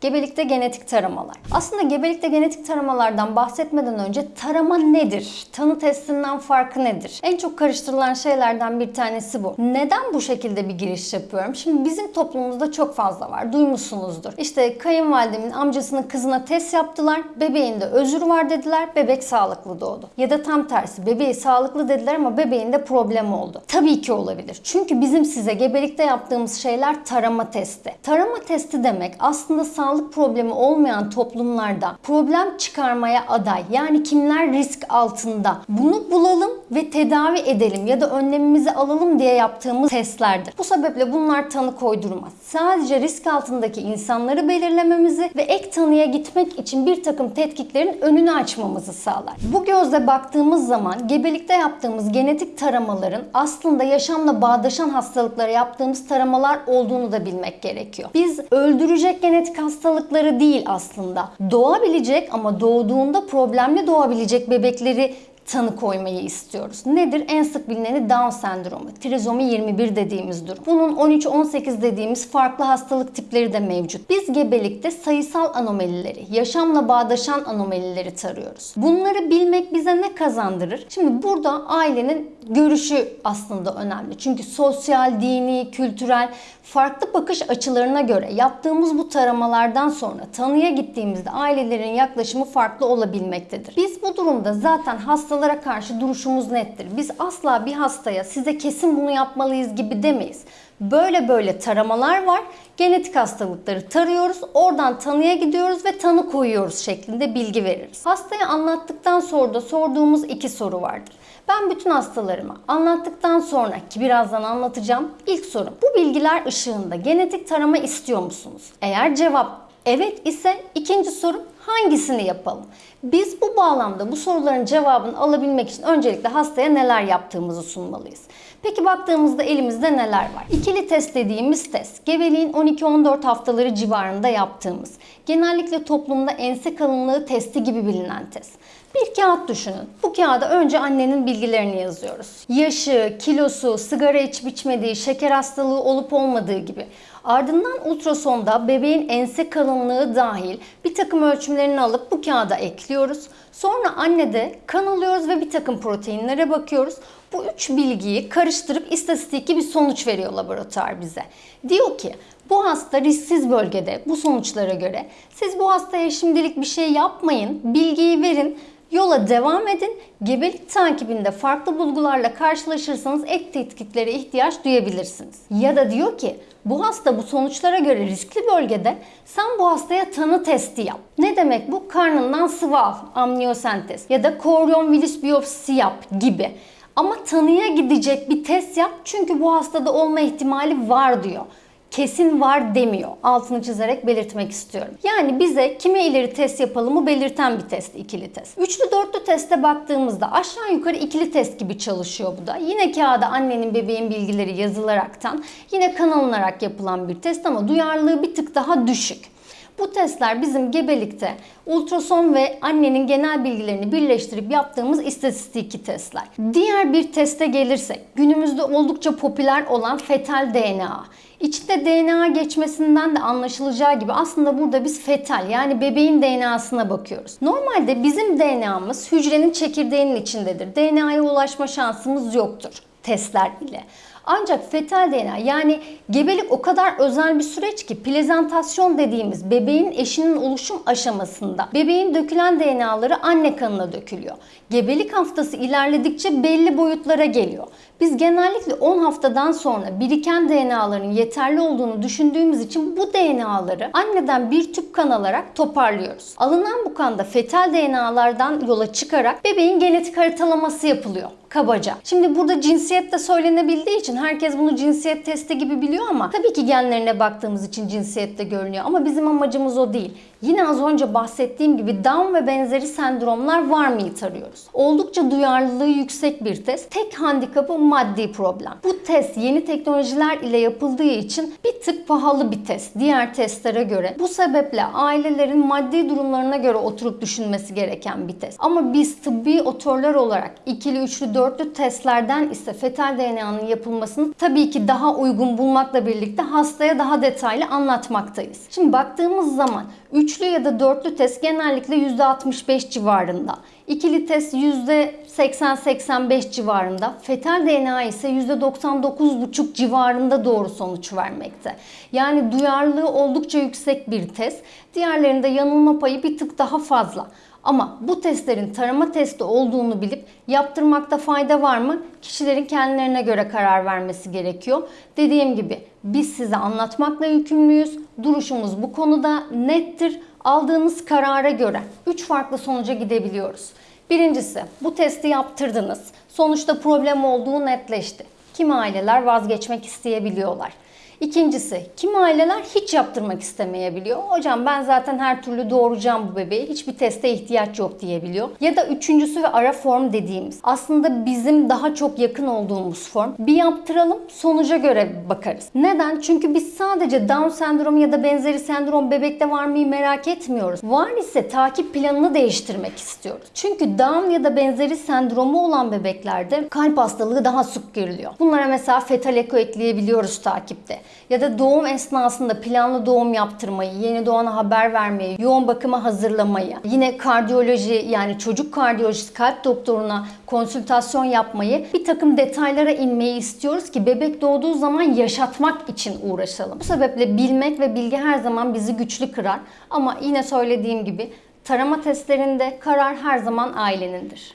Gebelikte genetik taramalar. Aslında gebelikte genetik taramalardan bahsetmeden önce tarama nedir? Tanı testinden farkı nedir? En çok karıştırılan şeylerden bir tanesi bu. Neden bu şekilde bir giriş yapıyorum? Şimdi bizim toplumumuzda çok fazla var. Duymuşsunuzdur. İşte kayınvalidemin amcasının kızına test yaptılar. Bebeğinde özür var dediler. Bebek sağlıklı doğdu. Ya da tam tersi. Bebeği sağlıklı dediler ama bebeğinde problem oldu. Tabii ki olabilir. Çünkü bizim size gebelikte yaptığımız şeyler tarama testi. Tarama testi demek aslında sağlık problemi olmayan toplumlarda problem çıkarmaya aday. Yani kimler risk altında? Bunu bulalım ve tedavi edelim ya da önlemimizi alalım diye yaptığımız testlerdir. Bu sebeple bunlar tanı koydurmaz. Sadece risk altındaki insanları belirlememizi ve ek tanıya gitmek için bir takım tetkiklerin önünü açmamızı sağlar. Bu gözle baktığımız zaman gebelikte yaptığımız genetik taramaların aslında yaşamla bağdaşan hastalıklara yaptığımız taramalar olduğunu da bilmek gerekiyor. Biz öldürecek genetik hastalıkları değil aslında. Doğabilecek ama doğduğunda problemli doğabilecek bebekleri tanı koymayı istiyoruz. Nedir? En sık bilineni Down sendromu, trizomi 21 dediğimiz durum. Bunun 13-18 dediğimiz farklı hastalık tipleri de mevcut. Biz gebelikte sayısal anomalileri, yaşamla bağdaşan anomalileri tarıyoruz. Bunları bilmek bize ne kazandırır? Şimdi burada ailenin görüşü aslında önemli. Çünkü sosyal, dini, kültürel farklı bakış açılarına göre yaptığımız bu taramalardan sonra tanıya gittiğimizde ailelerin yaklaşımı farklı olabilmektedir. Biz bu durumda zaten hastalara karşı duruşumuz nettir. Biz asla bir hastaya size kesin bunu yapmalıyız gibi demeyiz. Böyle böyle taramalar var. Genetik hastalıkları tarıyoruz. Oradan tanıya gidiyoruz ve tanı koyuyoruz şeklinde bilgi veririz. Hastaya anlattıktan sonra da sorduğumuz iki soru vardır. Ben bütün hastalarıma anlattıktan sonra ki birazdan anlatacağım ilk sorum. Bu bilgiler ışığında genetik tarama istiyor musunuz? Eğer cevap evet ise ikinci sorum hangisini yapalım? Biz bu bağlamda bu soruların cevabını alabilmek için öncelikle hastaya neler yaptığımızı sunmalıyız. Peki baktığımızda elimizde neler var? İkili test dediğimiz test, gebeliğin 12-14 haftaları civarında yaptığımız, genellikle toplumda ense kalınlığı testi gibi bilinen test. Bir kağıt düşünün. Bu kağıda önce annenin bilgilerini yazıyoruz. Yaşı, kilosu, sigara içip içmediği, şeker hastalığı olup olmadığı gibi. Ardından ultrasonda bebeğin ense kalınlığı dahil bir takım ölçümlerini alıp bu kağıda ekliyoruz. Sonra annede kan alıyoruz ve bir takım proteinlere bakıyoruz. Bu üç bilgiyi karıştırıp istatistiki bir sonuç veriyor laboratuvar bize. Diyor ki bu hasta risksiz bölgede bu sonuçlara göre siz bu hastaya şimdilik bir şey yapmayın, bilgiyi verin Yola devam edin. Gebelik takibinde farklı bulgularla karşılaşırsanız ek tetkiklere ihtiyaç duyabilirsiniz. Ya da diyor ki bu hasta bu sonuçlara göre riskli bölgede sen bu hastaya tanı testi yap. Ne demek bu? Karnından sıvı al, amniyosentez ya da koryon virüs biyopsisi yap gibi. Ama tanıya gidecek bir test yap çünkü bu hastada olma ihtimali var diyor kesin var demiyor. Altını çizerek belirtmek istiyorum. Yani bize kime ileri test yapalımı belirten bir test ikili test. Üçlü dörtlü teste baktığımızda aşağı yukarı ikili test gibi çalışıyor bu da. Yine kağıda annenin bebeğin bilgileri yazılaraktan yine kan alınarak yapılan bir test ama duyarlılığı bir tık daha düşük. Bu testler bizim gebelikte ultrason ve annenin genel bilgilerini birleştirip yaptığımız istatistiki testler. Diğer bir teste gelirsek günümüzde oldukça popüler olan fetal DNA. İçinde DNA geçmesinden de anlaşılacağı gibi aslında burada biz fetal yani bebeğin DNA'sına bakıyoruz. Normalde bizim DNA'mız hücrenin çekirdeğinin içindedir. DNA'ya ulaşma şansımız yoktur testler ile. Ancak fetal DNA yani gebelik o kadar özel bir süreç ki plezentasyon dediğimiz bebeğin eşinin oluşum aşamasında bebeğin dökülen DNA'ları anne kanına dökülüyor. Gebelik haftası ilerledikçe belli boyutlara geliyor. Biz genellikle 10 haftadan sonra biriken DNA'ların yeterli olduğunu düşündüğümüz için bu DNA'ları anneden bir tüp kan alarak toparlıyoruz. Alınan bu kanda fetal DNA'lardan yola çıkarak bebeğin genetik haritalaması yapılıyor kabaca. Şimdi burada cinsiyet de söylenebildiği için herkes bunu cinsiyet testi gibi biliyor ama tabii ki genlerine baktığımız için cinsiyet de görünüyor ama bizim amacımız o değil. Yine az önce bahsettiğim gibi Down ve benzeri sendromlar var mıyı tarıyoruz. Oldukça duyarlılığı yüksek bir test. Tek handikapı maddi problem. Bu test yeni teknolojiler ile yapıldığı için bir tık pahalı bir test diğer testlere göre. Bu sebeple ailelerin maddi durumlarına göre oturup düşünmesi gereken bir test. Ama biz tıbbi otorlar olarak ikili, üçlü, dörtlü testlerden ise fetal DNA'nın yapılmasını tabii ki daha uygun bulmakla birlikte hastaya daha detaylı anlatmaktayız. Şimdi baktığımız zaman üçlü ya da dörtlü test genellikle %65 civarında. İkili test %80-85 civarında. Fetal DNA ise %99,5 civarında doğru sonuç vermekte. Yani duyarlılığı oldukça yüksek bir test. Diğerlerinde yanılma payı bir tık daha fazla. Ama bu testlerin tarama testi olduğunu bilip yaptırmakta fayda var mı? Kişilerin kendilerine göre karar vermesi gerekiyor. Dediğim gibi biz size anlatmakla yükümlüyüz. Duruşumuz bu konuda nettir. Aldığınız karara göre 3 farklı sonuca gidebiliyoruz. Birincisi bu testi yaptırdınız. Sonuçta problem olduğu netleşti. Kimi aileler vazgeçmek isteyebiliyorlar. İkincisi, kimi aileler hiç yaptırmak istemeyebiliyor. Hocam ben zaten her türlü doğuracağım bu bebeği. Hiçbir teste ihtiyaç yok diyebiliyor. Ya da üçüncüsü ve ara form dediğimiz. Aslında bizim daha çok yakın olduğumuz form. Bir yaptıralım, sonuca göre bakarız. Neden? Çünkü biz sadece Down sendromu ya da benzeri sendrom bebekte var mıyı merak etmiyoruz. Var ise takip planını değiştirmek istiyoruz. Çünkü Down ya da benzeri sendromu olan bebeklerde kalp hastalığı daha sık görülüyor. Bunlara mesela fetal eko ekleyebiliyoruz takipte ya da doğum esnasında planlı doğum yaptırmayı, yeni doğana haber vermeyi, yoğun bakıma hazırlamayı, yine kardiyoloji yani çocuk kardiyolojisi kalp doktoruna konsültasyon yapmayı, bir takım detaylara inmeyi istiyoruz ki bebek doğduğu zaman yaşatmak için uğraşalım. Bu sebeple bilmek ve bilgi her zaman bizi güçlü kırar. Ama yine söylediğim gibi tarama testlerinde karar her zaman ailenindir.